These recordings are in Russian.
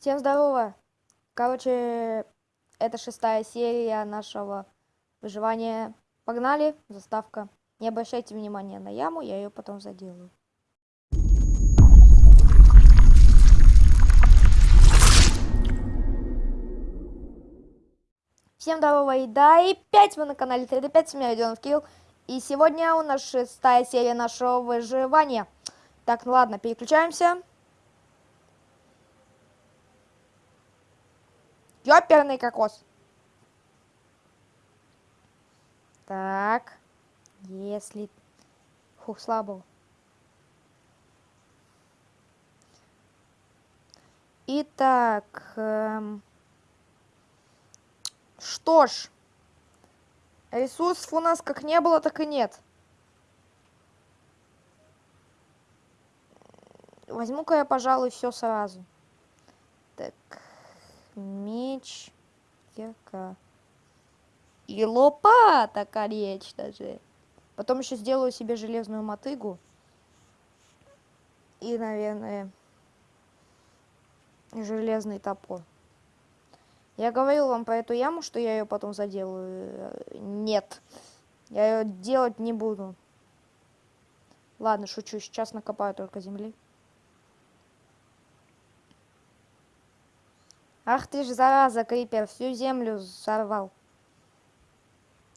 Всем здорово! Короче, это шестая серия нашего выживания. Погнали, заставка. Не обращайте внимания на яму, я ее потом заделаю. Всем здорово, и да, и 5 вы на канале 3D5, с меня Родионов Кирилл. И сегодня у нас шестая серия нашего выживания. Так, ну ладно, переключаемся. Ёперный кокос. Так. Если... Фух, слабо. Итак. Эм... Что ж. Ресурсов у нас как не было, так и нет. Возьму-ка я, пожалуй, все сразу. Так меч, кирка. И лопата, конечно же. Потом еще сделаю себе железную мотыгу. И, наверное, железный топор. Я говорил вам про эту яму, что я ее потом заделаю. Нет. Я ее делать не буду. Ладно, шучу. Сейчас накопаю только земли. Ах ты ж, зараза, Крипер, всю землю сорвал.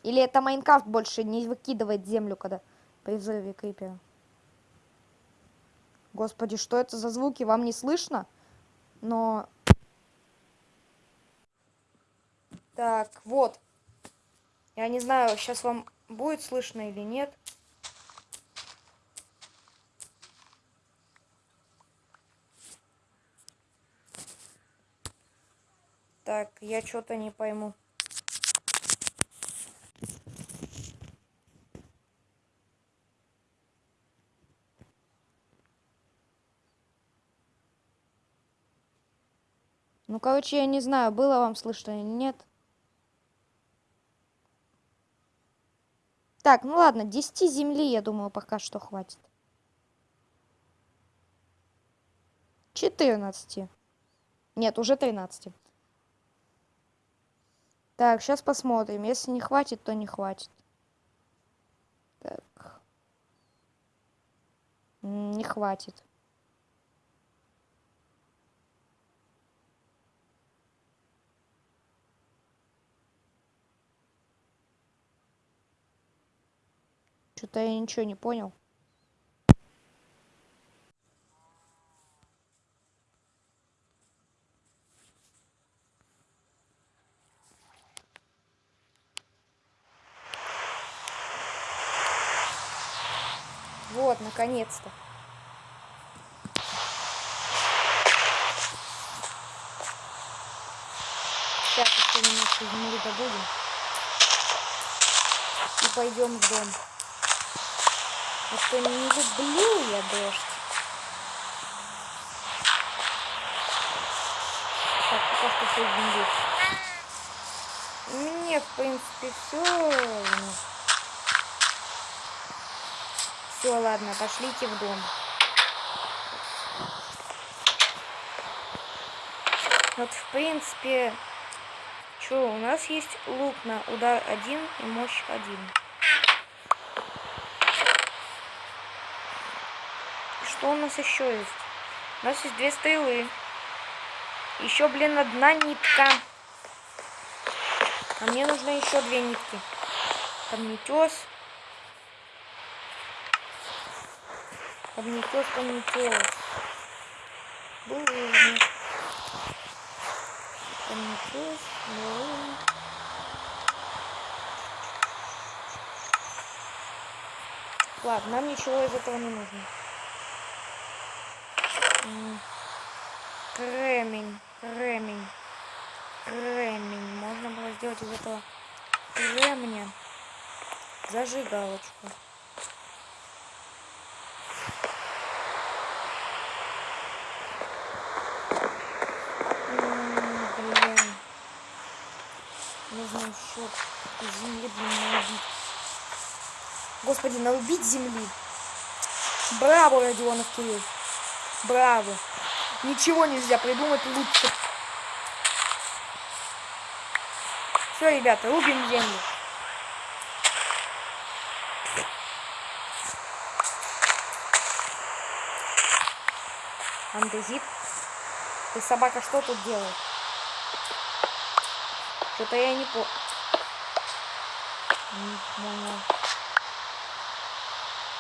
Или это Майнкрафт больше не выкидывает землю, когда при взрыве Крипера? Господи, что это за звуки? Вам не слышно? Но... Так, вот. Я не знаю, сейчас вам будет слышно или нет. Так, я что-то не пойму. Ну, короче, я не знаю, было вам слышно или нет. Так, ну ладно, 10 земли, я думаю, пока что хватит. 14. Нет, уже 13. Так, сейчас посмотрим. Если не хватит, то не хватит. Так. Не хватит. Что-то я ничего не понял. Вот, наконец-то. Сейчас еще немножко земли добудем. И пойдем в дом. А что не люблю я дождь. Так, пока что все земли. Мне, в принципе, все. Все, ладно, пошлите в дом. Вот, в принципе, что, у нас есть лук на удар один и мощь один. Что у нас еще есть? У нас есть две стрелы. Еще, блин, одна нитка. А мне нужно еще две нитки. Камнетес. Обнетешь, обнетешь. Булыжник. Обнетешь, булыжник. Ладно, нам ничего из этого не нужно. Кремень, кремень, кремень. Можно было сделать из этого кремня зажигалочку. Еще земли, блин, наубить. Господи, наубить земли. Браво, Родионов Кирилл. Браво. Ничего нельзя придумать лучше. Все, ребята, рубим землю. Андезит. Ты, собака, что тут делаешь? Что-то я не по... Не понял.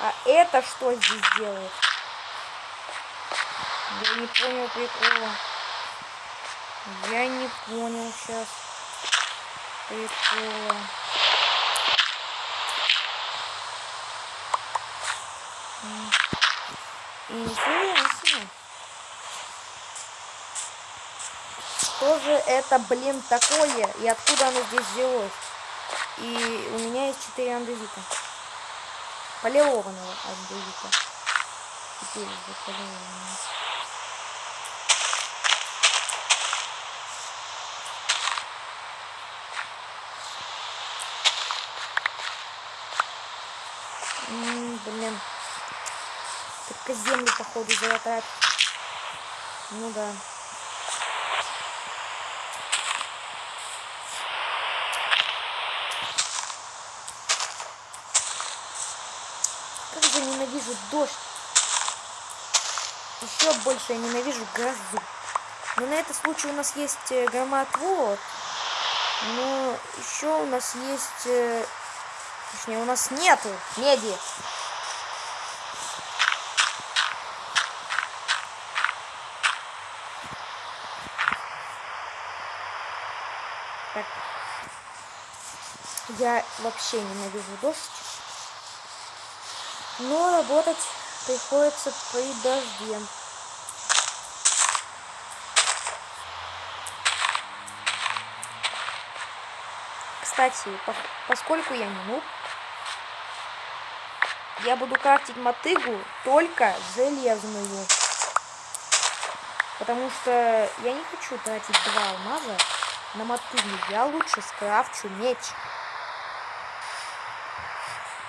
А это что здесь делает? Я не понял прикола. Я не понял сейчас прикола. Интересно. Что же это, блин, такое? И откуда оно здесь взялось? И у меня есть 4 андезита. Полированного андезита. Теперь уже полированного. блин. Только землю, походу, залатать. Ну да. Как же ненавижу дождь. Еще больше я ненавижу грозу. Но на этот случай у нас есть э, громоотвод. Но еще у нас есть... Э, точнее, у нас нету меди. Так. Я вообще ненавижу дождь. Но работать приходится при дожде. Кстати, поскольку я не нуб, я буду крафтить мотыгу только железную. Потому что я не хочу тратить два алмаза на мотыгу. Я лучше скрафчу меч.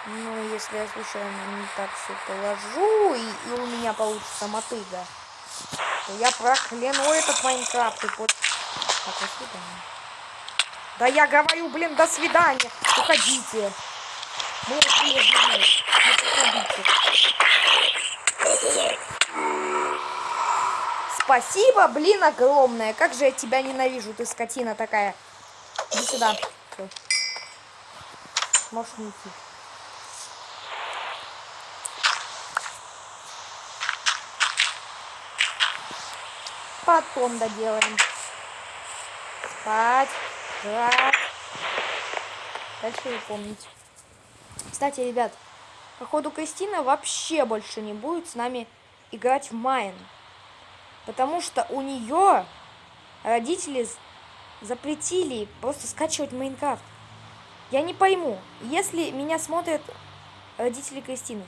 Ну, если я случайно не так все положу, и, и у меня получится мотыга, то я прокляну этот Майнкрафт и под... Так, до свидания. Да я говорю, блин, до свидания. Уходите. Мы уходите. Спасибо, блин, огромное. Как же я тебя ненавижу, ты скотина такая. Иди сюда. Можешь не идти. Потом доделаем. Спать. Жрать. Дальше вы помните. Кстати, ребят, походу Кристина вообще больше не будет с нами играть в Майн. Потому что у нее родители запретили просто скачивать Майнкрафт. Я не пойму, если меня смотрят родители Кристины,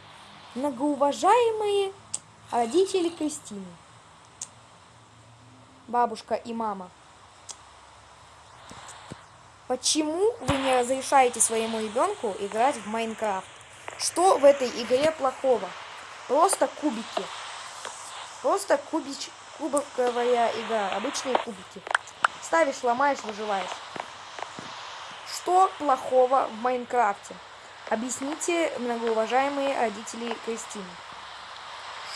многоуважаемые родители Кристины, бабушка и мама, почему вы не разрешаете своему ребенку играть в Майнкрафт? Что в этой игре плохого? Просто кубики. Просто кубич, кубковая игра. Обычные кубики. Ставишь, ломаешь, выживаешь. Что плохого в Майнкрафте? Объясните, многоуважаемые родители Кристины.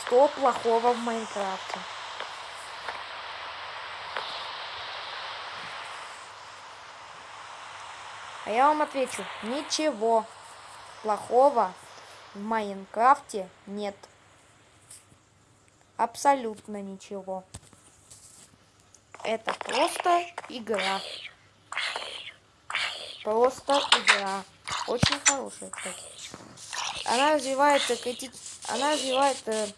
Что плохого в Майнкрафте? А я вам отвечу, ничего плохого в Майнкрафте нет. Абсолютно ничего. Это просто игра. Просто игра. Очень хорошая, кстати. Она развивает, крити... она развивает э,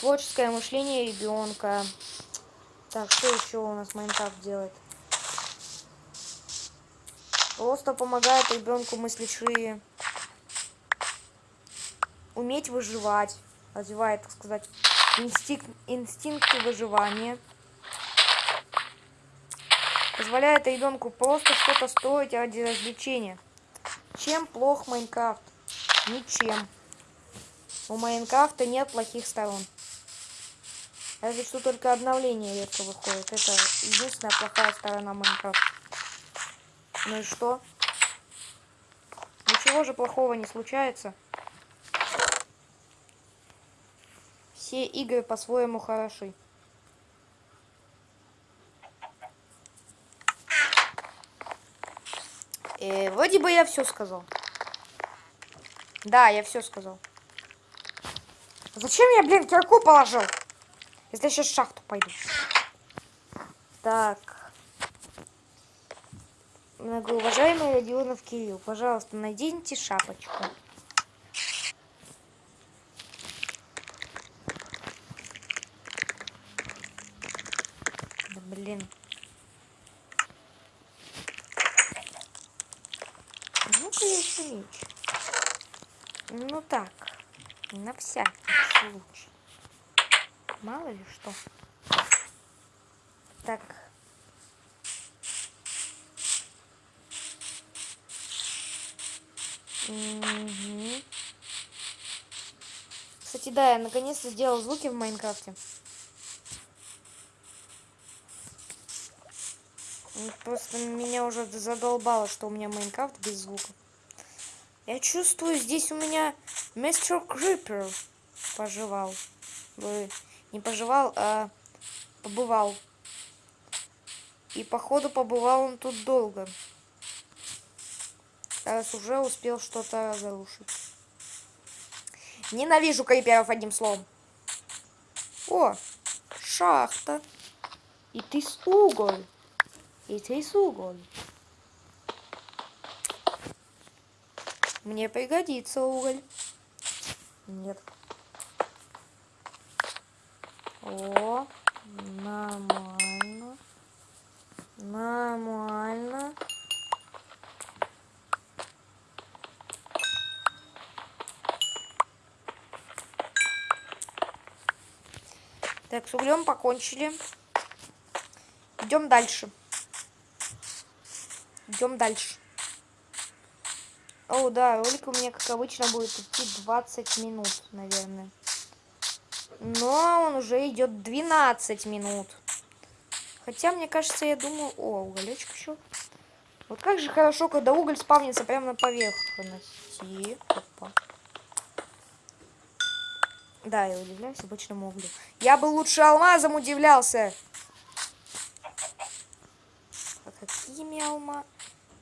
творческое мышление ребенка. Так, что еще у нас Майнкрафт делает? Просто помогает ребенку мыслить шире. Уметь выживать. Развивает, так сказать, инстинкт, инстинкты выживания. Позволяет ребенку просто что-то строить ради развлечения. Чем плох Майнкрафт? Ничем. У Майнкрафта нет плохих сторон. Разве что только обновление редко выходит. Это единственная плохая сторона Майнкрафта. Ну и что? Ничего же плохого не случается. Все игры по-своему хороши. Э, вроде бы я все сказал. Да, я все сказал. Зачем я, блин, кирку положил? Если я сейчас в шахту пойду. Так. Многоуважаемый Родионов Кирилл, пожалуйста, наденьте шапочку. Да блин. Ну-ка еще меч. Ну так, на всякий случай. Мало ли что. Так. Кстати, да, я наконец-то сделал звуки в Майнкрафте. Просто меня уже задолбало, что у меня Майнкрафт без звука. Я чувствую, здесь у меня мистер Крипер поживал. Не поживал, а побывал. И походу побывал он тут долго. Раз уже успел что-то разрушить. Ненавижу криперов одним словом. О, шахта. И ты с уголь. И ты с уголь. Мне пригодится уголь. Нет. О, нормально. Нормально. Так, с углем покончили. Идем дальше. Идем дальше. О, да, ролик у меня, как обычно, будет идти 20 минут, наверное. Но он уже идет 12 минут. Хотя, мне кажется, я думаю... О, уголечек еще. Вот как же хорошо, когда уголь спавнится прямо на поверхности. Да, я удивляюсь обычному углю. Я бы лучше алмазом удивлялся. А какими алма?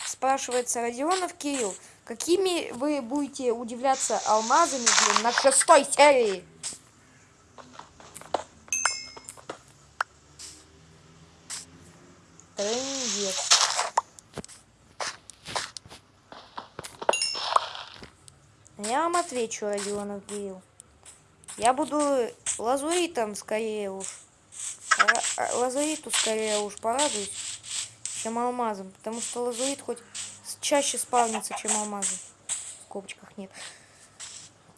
Спрашивается Родионов Кирилл. Какими вы будете удивляться алмазами, блин, на шестой серии? Трындец. Я вам отвечу, Родионов Кирилл. Я буду лазуритом скорее уж. Лазуриту скорее уж порадуюсь, чем алмазом. Потому что лазурит хоть чаще спавнится, чем алмазы. В скобочках нет.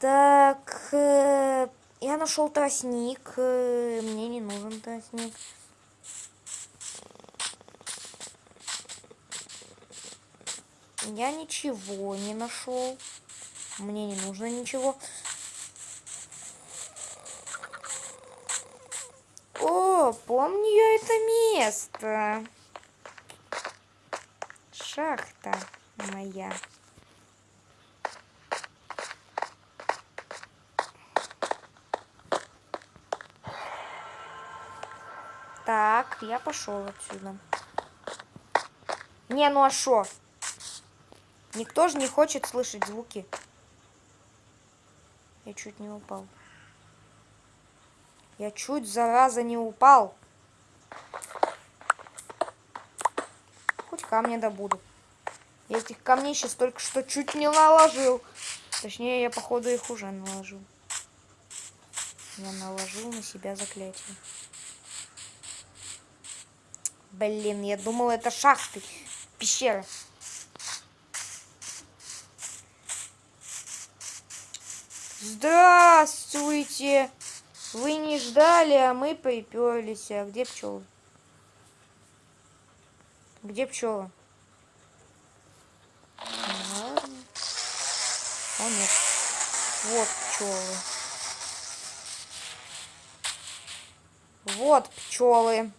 Так, э, я нашел тростник. Э, мне не нужен тростник. Я ничего не нашел. Мне не нужно ничего. О, помню я это место. Шахта моя. Так, я пошел отсюда. Не, ну а шо? Никто же не хочет слышать звуки. Я чуть не упал. Я чуть, зараза, не упал. Хоть камня добуду. Я этих камней сейчас только что чуть не наложил. Точнее, я, походу, их уже наложил. Я наложил на себя заклятие. Блин, я думал, это шахты. Пещера. Здравствуйте! Вы не ждали, а мы приперлись. А где пчелы? Где пчелы? О, нет. Вот пчелы. Вот пчелы.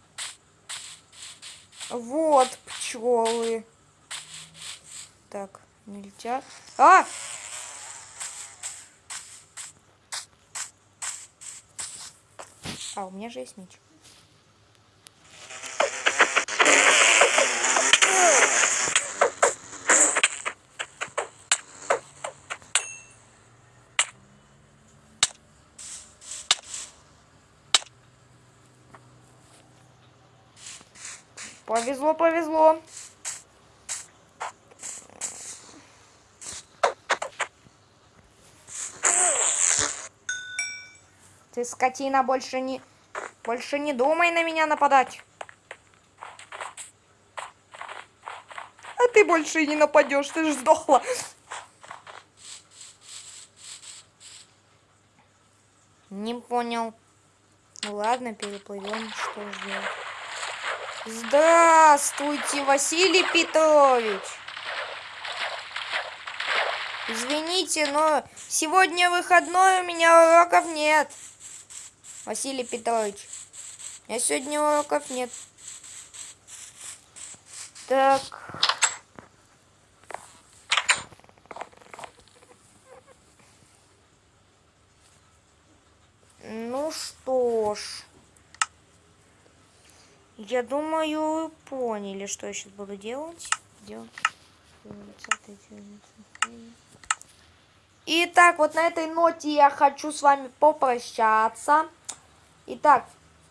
Вот пчелы. Так, не летят. А! А, у меня же есть меч. Повезло, повезло. Ты, скотина, больше не... Больше не думай на меня нападать. А ты больше не нападешь, ты же сдохла. Не понял. Ну ладно, переплывем, что же делать. Здравствуйте, Василий Петрович. Извините, но сегодня выходной, у меня уроков нет. Василий Петрович, я сегодня уроков нет. Так. Ну что ж. Я думаю, поняли, что я сейчас буду делать. делать. Итак, вот на этой ноте я хочу с вами попрощаться. Итак,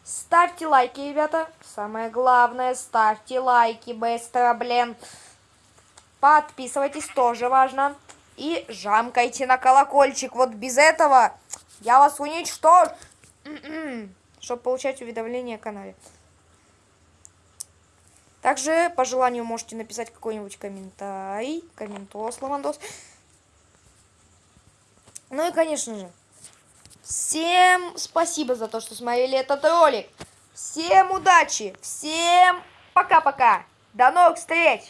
ставьте лайки, ребята. Самое главное, ставьте лайки быстро, блин. Подписывайтесь, тоже важно. И жамкайте на колокольчик. Вот без этого я вас уничтожу. Чтобы получать уведомления о канале. Также, по желанию, можете написать какой-нибудь комментарий. Комментос, лавандос. Ну и, конечно же, всем спасибо за то, что смотрели этот ролик. Всем удачи, всем пока-пока. До новых встреч!